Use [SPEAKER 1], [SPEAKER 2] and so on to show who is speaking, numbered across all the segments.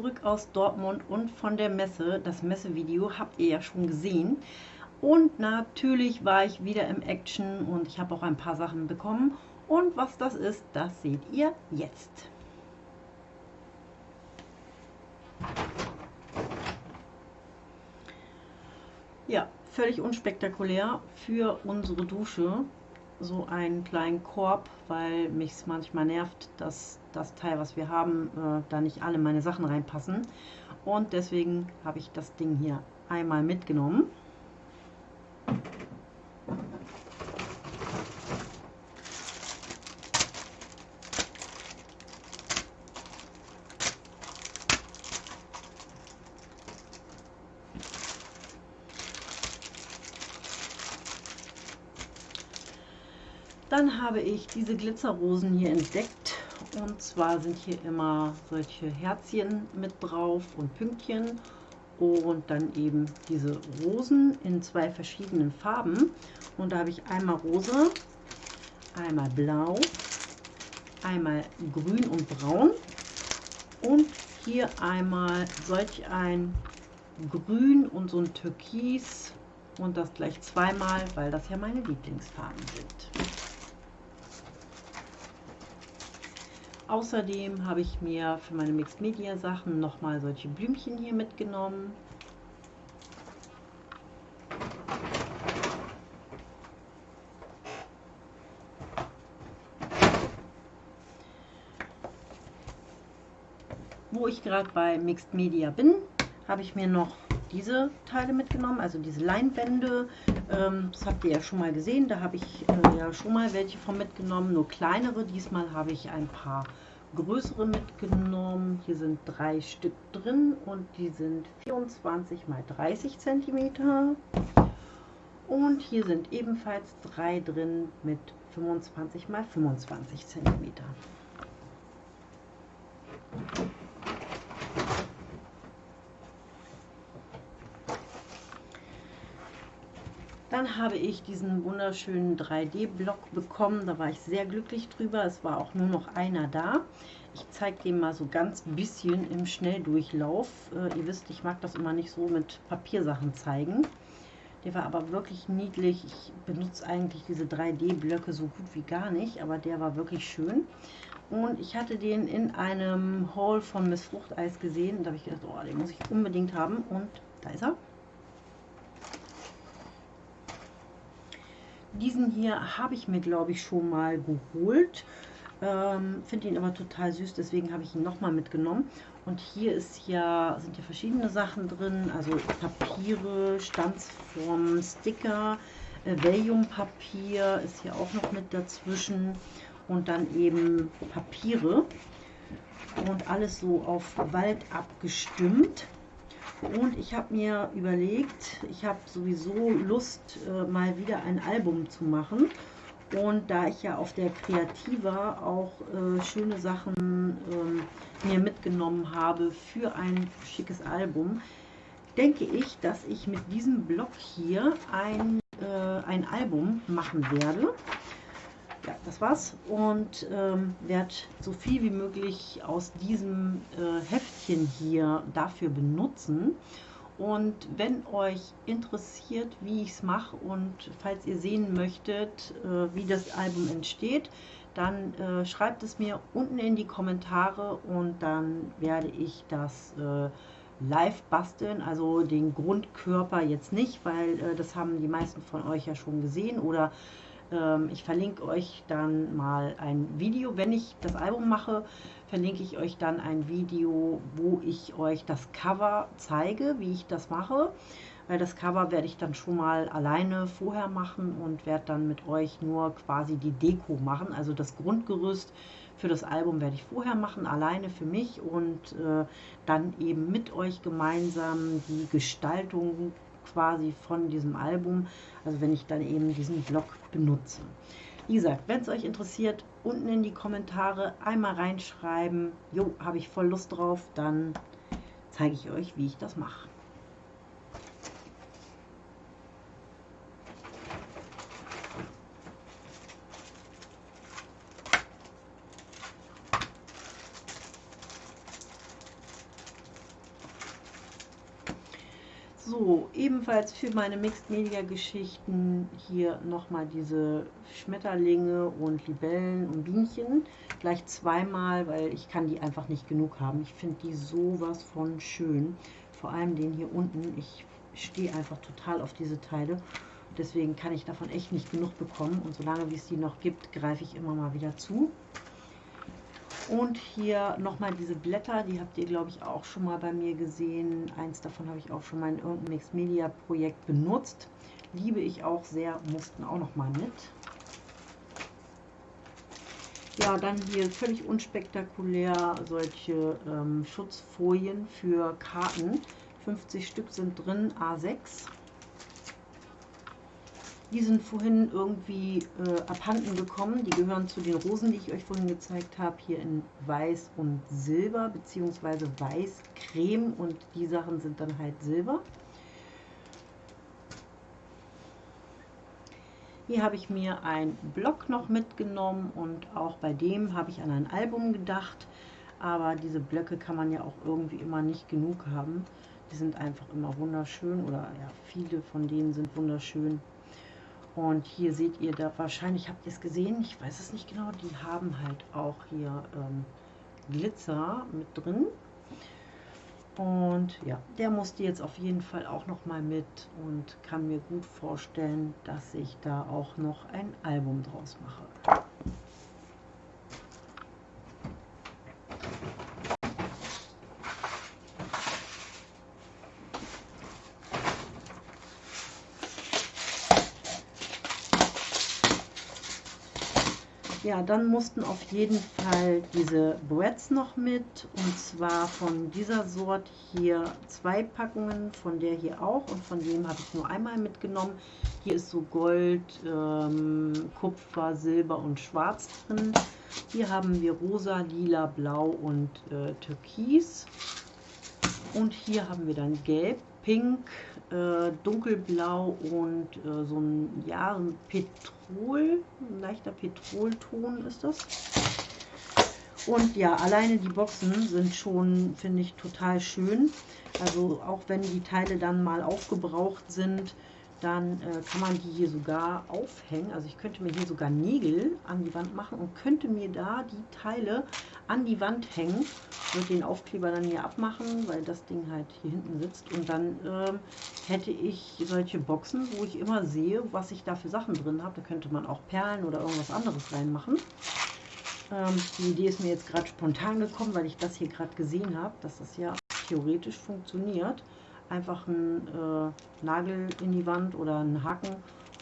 [SPEAKER 1] zurück aus Dortmund und von der Messe. Das Messevideo habt ihr ja schon gesehen. Und natürlich war ich wieder im Action und ich habe auch ein paar Sachen bekommen. Und was das ist, das seht ihr jetzt. Ja, völlig unspektakulär für unsere Dusche so einen kleinen Korb, weil mich es manchmal nervt, dass das Teil, was wir haben, äh, da nicht alle meine Sachen reinpassen. Und deswegen habe ich das Ding hier einmal mitgenommen. Dann habe ich diese Glitzerrosen hier entdeckt. Und zwar sind hier immer solche Herzchen mit drauf und Pünktchen. Und dann eben diese Rosen in zwei verschiedenen Farben. Und da habe ich einmal Rose, einmal Blau, einmal Grün und Braun. Und hier einmal solch ein Grün und so ein Türkis und das gleich zweimal, weil das ja meine Lieblingsfarben sind. Außerdem habe ich mir für meine Mixed Media Sachen nochmal solche Blümchen hier mitgenommen. Wo ich gerade bei Mixed Media bin, habe ich mir noch diese Teile mitgenommen, also diese Leinwände. Ähm, das habt ihr ja schon mal gesehen, da habe ich äh, ja schon mal welche von mitgenommen, nur kleinere. Diesmal habe ich ein paar größere mitgenommen. Hier sind drei Stück drin und die sind 24 mal 30 cm. Und hier sind ebenfalls drei drin mit 25 mal 25 cm. Dann habe ich diesen wunderschönen 3D-Block bekommen. Da war ich sehr glücklich drüber. Es war auch nur noch einer da. Ich zeige den mal so ganz bisschen im Schnelldurchlauf. Äh, ihr wisst, ich mag das immer nicht so mit Papiersachen zeigen. Der war aber wirklich niedlich. Ich benutze eigentlich diese 3D-Blöcke so gut wie gar nicht, aber der war wirklich schön. Und ich hatte den in einem Haul von Miss Fruchteis gesehen. Da habe ich gedacht, oh, den muss ich unbedingt haben. Und da ist er. Diesen hier habe ich mir, glaube ich, schon mal geholt. Ähm, Finde ihn aber total süß, deswegen habe ich ihn nochmal mitgenommen. Und hier ist ja, sind ja verschiedene Sachen drin, also Papiere, Stanzformen, Sticker, äh, Valium-Papier ist hier auch noch mit dazwischen und dann eben Papiere und alles so auf Wald abgestimmt. Und ich habe mir überlegt, ich habe sowieso Lust, äh, mal wieder ein Album zu machen. Und da ich ja auf der Kreativa auch äh, schöne Sachen äh, mir mitgenommen habe für ein schickes Album, denke ich, dass ich mit diesem Blog hier ein, äh, ein Album machen werde ja, das war's und ähm, werde so viel wie möglich aus diesem äh, Heftchen hier dafür benutzen. Und wenn euch interessiert, wie ich es mache und falls ihr sehen möchtet, äh, wie das Album entsteht, dann äh, schreibt es mir unten in die Kommentare und dann werde ich das äh, live basteln, also den Grundkörper jetzt nicht, weil äh, das haben die meisten von euch ja schon gesehen oder ich verlinke euch dann mal ein Video. Wenn ich das Album mache, verlinke ich euch dann ein Video, wo ich euch das Cover zeige, wie ich das mache. Weil das Cover werde ich dann schon mal alleine vorher machen und werde dann mit euch nur quasi die Deko machen. Also das Grundgerüst für das Album werde ich vorher machen, alleine für mich und äh, dann eben mit euch gemeinsam die Gestaltung quasi von diesem Album, also wenn ich dann eben diesen Blog benutze. Wie gesagt, wenn es euch interessiert, unten in die Kommentare einmal reinschreiben, jo, habe ich voll Lust drauf, dann zeige ich euch, wie ich das mache. So, ebenfalls für meine Mixed Media Geschichten hier nochmal diese Schmetterlinge und Libellen und Bienchen. Gleich zweimal, weil ich kann die einfach nicht genug haben. Ich finde die sowas von schön. Vor allem den hier unten. Ich stehe einfach total auf diese Teile. Deswegen kann ich davon echt nicht genug bekommen. Und solange wie es die noch gibt, greife ich immer mal wieder zu. Und hier nochmal diese Blätter, die habt ihr, glaube ich, auch schon mal bei mir gesehen. Eins davon habe ich auch schon mal in irgendeinem Mixed Media Projekt benutzt. Liebe ich auch sehr, mussten auch noch mal mit. Ja, dann hier völlig unspektakulär solche ähm, Schutzfolien für Karten. 50 Stück sind drin, A6. Die sind vorhin irgendwie äh, abhanden gekommen. Die gehören zu den Rosen, die ich euch vorhin gezeigt habe. Hier in Weiß und Silber, beziehungsweise Weiß, Creme und die Sachen sind dann halt Silber. Hier habe ich mir ein Block noch mitgenommen und auch bei dem habe ich an ein Album gedacht. Aber diese Blöcke kann man ja auch irgendwie immer nicht genug haben. Die sind einfach immer wunderschön oder ja, viele von denen sind wunderschön. Und hier seht ihr da, wahrscheinlich habt ihr es gesehen, ich weiß es nicht genau, die haben halt auch hier ähm, Glitzer mit drin. Und ja, der musste jetzt auf jeden Fall auch noch mal mit und kann mir gut vorstellen, dass ich da auch noch ein Album draus mache. Dann mussten auf jeden Fall diese Breads noch mit und zwar von dieser Sorte hier zwei Packungen, von der hier auch und von dem habe ich nur einmal mitgenommen. Hier ist so Gold, ähm, Kupfer, Silber und Schwarz drin. Hier haben wir rosa, lila, blau und äh, türkis. Und hier haben wir dann gelb, pink, äh, dunkelblau und äh, so ein, ja, ein Petrol, ein leichter Petrolton ist das. Und ja, alleine die Boxen sind schon, finde ich, total schön. Also auch wenn die Teile dann mal aufgebraucht sind, dann äh, kann man die hier sogar aufhängen. Also ich könnte mir hier sogar Nägel an die Wand machen und könnte mir da die Teile an die Wand hängen. Würde den Aufkleber dann hier abmachen, weil das Ding halt hier hinten sitzt. Und dann ähm, hätte ich solche Boxen, wo ich immer sehe, was ich da für Sachen drin habe. Da könnte man auch Perlen oder irgendwas anderes reinmachen. Ähm, die Idee ist mir jetzt gerade spontan gekommen, weil ich das hier gerade gesehen habe, dass das ja theoretisch funktioniert einfach einen äh, Nagel in die Wand oder einen Haken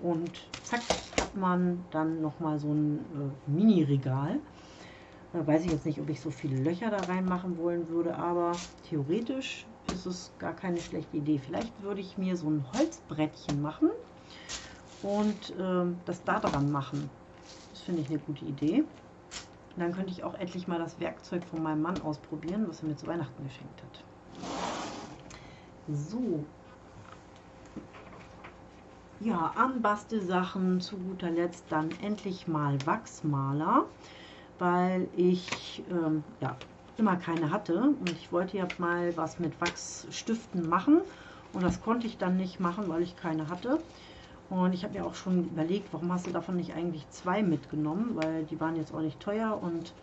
[SPEAKER 1] und zack hat man dann nochmal so ein äh, Mini-Regal. Da weiß ich jetzt nicht, ob ich so viele Löcher da reinmachen wollen würde, aber theoretisch ist es gar keine schlechte Idee. Vielleicht würde ich mir so ein Holzbrettchen machen und äh, das da dran machen. Das finde ich eine gute Idee. dann könnte ich auch endlich mal das Werkzeug von meinem Mann ausprobieren, was er mir zu Weihnachten geschenkt hat. So. Ja, an Bastelsachen zu guter Letzt dann endlich mal Wachsmaler, weil ich ähm, ja, immer keine hatte und ich wollte ja mal was mit Wachsstiften machen und das konnte ich dann nicht machen, weil ich keine hatte. Und ich habe mir auch schon überlegt, warum hast du davon nicht eigentlich zwei mitgenommen, weil die waren jetzt auch nicht teuer und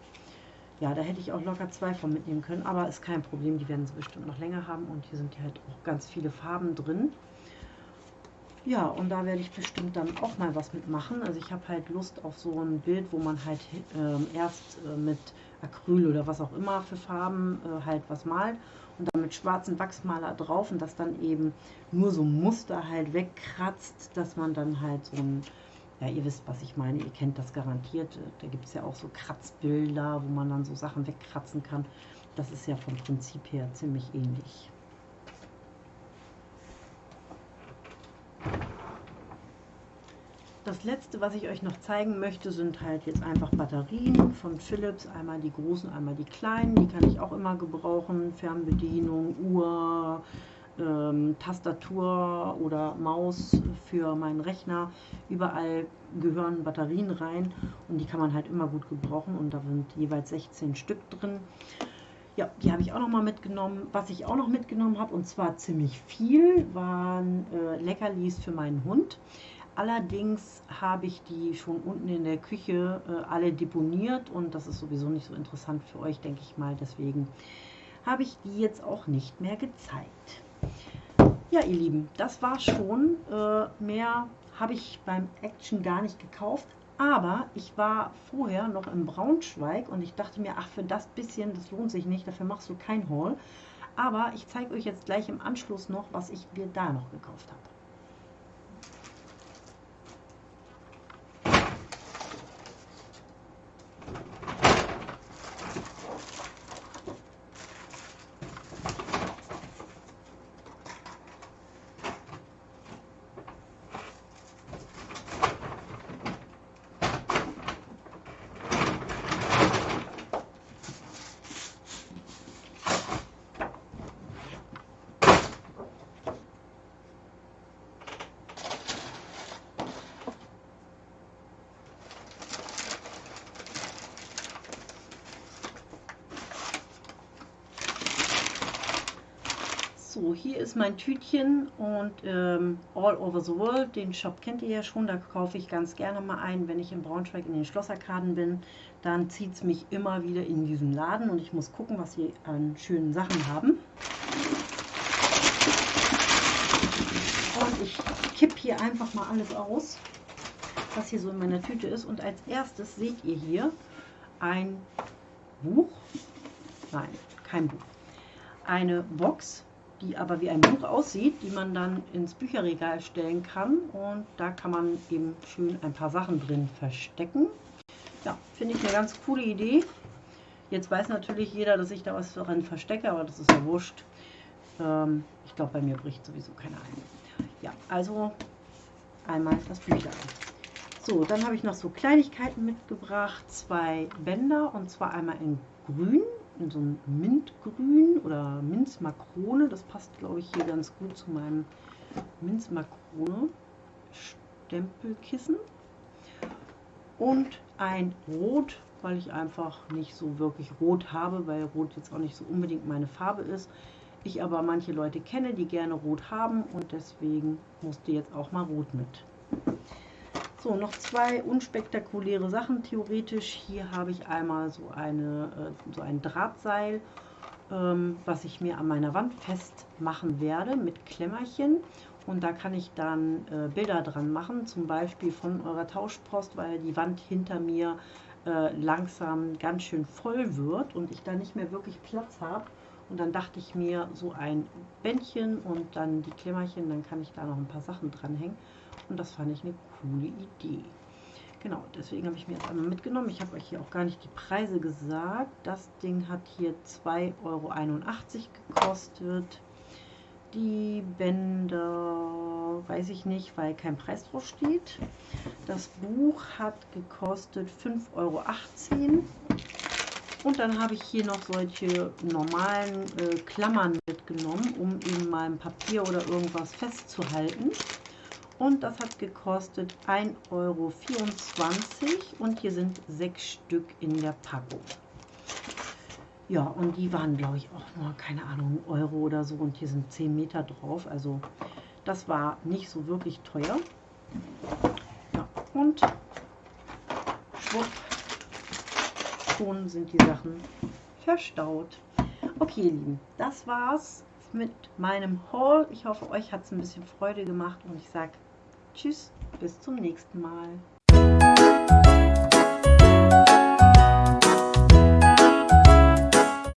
[SPEAKER 1] ja, da hätte ich auch locker zwei von mitnehmen können, aber ist kein Problem, die werden sie bestimmt noch länger haben und hier sind ja halt auch ganz viele Farben drin. Ja, und da werde ich bestimmt dann auch mal was mitmachen. Also ich habe halt Lust auf so ein Bild, wo man halt äh, erst äh, mit Acryl oder was auch immer für Farben äh, halt was malt und dann mit schwarzen Wachsmaler drauf und das dann eben nur so Muster halt wegkratzt, dass man dann halt so ein ja, ihr wisst, was ich meine, ihr kennt das garantiert. Da gibt es ja auch so Kratzbilder, wo man dann so Sachen wegkratzen kann. Das ist ja vom Prinzip her ziemlich ähnlich. Das letzte, was ich euch noch zeigen möchte, sind halt jetzt einfach Batterien von Philips. Einmal die großen, einmal die kleinen. Die kann ich auch immer gebrauchen. Fernbedienung, Uhr, ähm, Tastatur oder Maus für meinen Rechner. Überall gehören Batterien rein und die kann man halt immer gut gebrauchen und da sind jeweils 16 Stück drin. Ja, die habe ich auch noch mal mitgenommen. Was ich auch noch mitgenommen habe, und zwar ziemlich viel, waren äh, Leckerlis für meinen Hund. Allerdings habe ich die schon unten in der Küche äh, alle deponiert und das ist sowieso nicht so interessant für euch, denke ich mal. Deswegen habe ich die jetzt auch nicht mehr gezeigt. Ja, ihr Lieben, das war schon. Äh, mehr habe ich beim Action gar nicht gekauft. Aber ich war vorher noch in Braunschweig und ich dachte mir, ach, für das bisschen, das lohnt sich nicht, dafür machst du kein Haul. Aber ich zeige euch jetzt gleich im Anschluss noch, was ich mir da noch gekauft habe. So, hier ist mein Tütchen und ähm, All Over the World, den Shop kennt ihr ja schon, da kaufe ich ganz gerne mal ein, wenn ich in Braunschweig in den Schlosserkaden bin, dann zieht es mich immer wieder in diesen Laden und ich muss gucken, was sie an schönen Sachen haben. Und ich kipp hier einfach mal alles aus, was hier so in meiner Tüte ist. Und als erstes seht ihr hier ein Buch, nein, kein Buch, eine Box die aber wie ein Buch aussieht, die man dann ins Bücherregal stellen kann. Und da kann man eben schön ein paar Sachen drin verstecken. Ja, finde ich eine ganz coole Idee. Jetzt weiß natürlich jeder, dass ich da was drin verstecke, aber das ist ja wurscht. Ähm, ich glaube, bei mir bricht sowieso keiner ein. Ja, also einmal das Büchlein. So, dann habe ich noch so Kleinigkeiten mitgebracht. Zwei Bänder und zwar einmal in grün in so ein Mintgrün oder Minzmakrone. Das passt, glaube ich, hier ganz gut zu meinem Minzmakrone Stempelkissen. Und ein Rot, weil ich einfach nicht so wirklich Rot habe, weil Rot jetzt auch nicht so unbedingt meine Farbe ist. Ich aber manche Leute kenne, die gerne Rot haben und deswegen musste jetzt auch mal Rot mit. So, noch zwei unspektakuläre Sachen theoretisch. Hier habe ich einmal so, eine, äh, so ein Drahtseil, ähm, was ich mir an meiner Wand festmachen werde mit Klemmerchen. Und da kann ich dann äh, Bilder dran machen, zum Beispiel von eurer Tauschpost, weil die Wand hinter mir äh, langsam ganz schön voll wird und ich da nicht mehr wirklich Platz habe. Und dann dachte ich mir, so ein Bändchen und dann die Klemmerchen, dann kann ich da noch ein paar Sachen dranhängen. Und das fand ich eine coole Idee. Genau, deswegen habe ich mir jetzt einmal mitgenommen. Ich habe euch hier auch gar nicht die Preise gesagt. Das Ding hat hier 2,81 Euro gekostet. Die Bänder weiß ich nicht, weil kein Preis drauf steht. Das Buch hat gekostet 5,18 Euro. Und dann habe ich hier noch solche normalen äh, Klammern mitgenommen, um eben mal ein Papier oder irgendwas festzuhalten und das hat gekostet 1,24 Euro und hier sind sechs Stück in der Packung. Ja, und die waren, glaube ich, auch nur, keine Ahnung, Euro oder so. Und hier sind 10 Meter drauf. Also das war nicht so wirklich teuer. Ja, und schwupp, schon sind die Sachen verstaut. Okay, ihr Lieben, das war's mit meinem Haul. Ich hoffe, euch hat es ein bisschen Freude gemacht und ich sage Tschüss, bis zum nächsten Mal.